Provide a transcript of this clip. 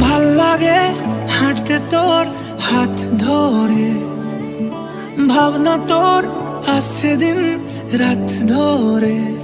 ভালো লাগে হাঁটতে তোর হাত ধরে। ভাবনা তোর আসছে দিন রাত ধরে।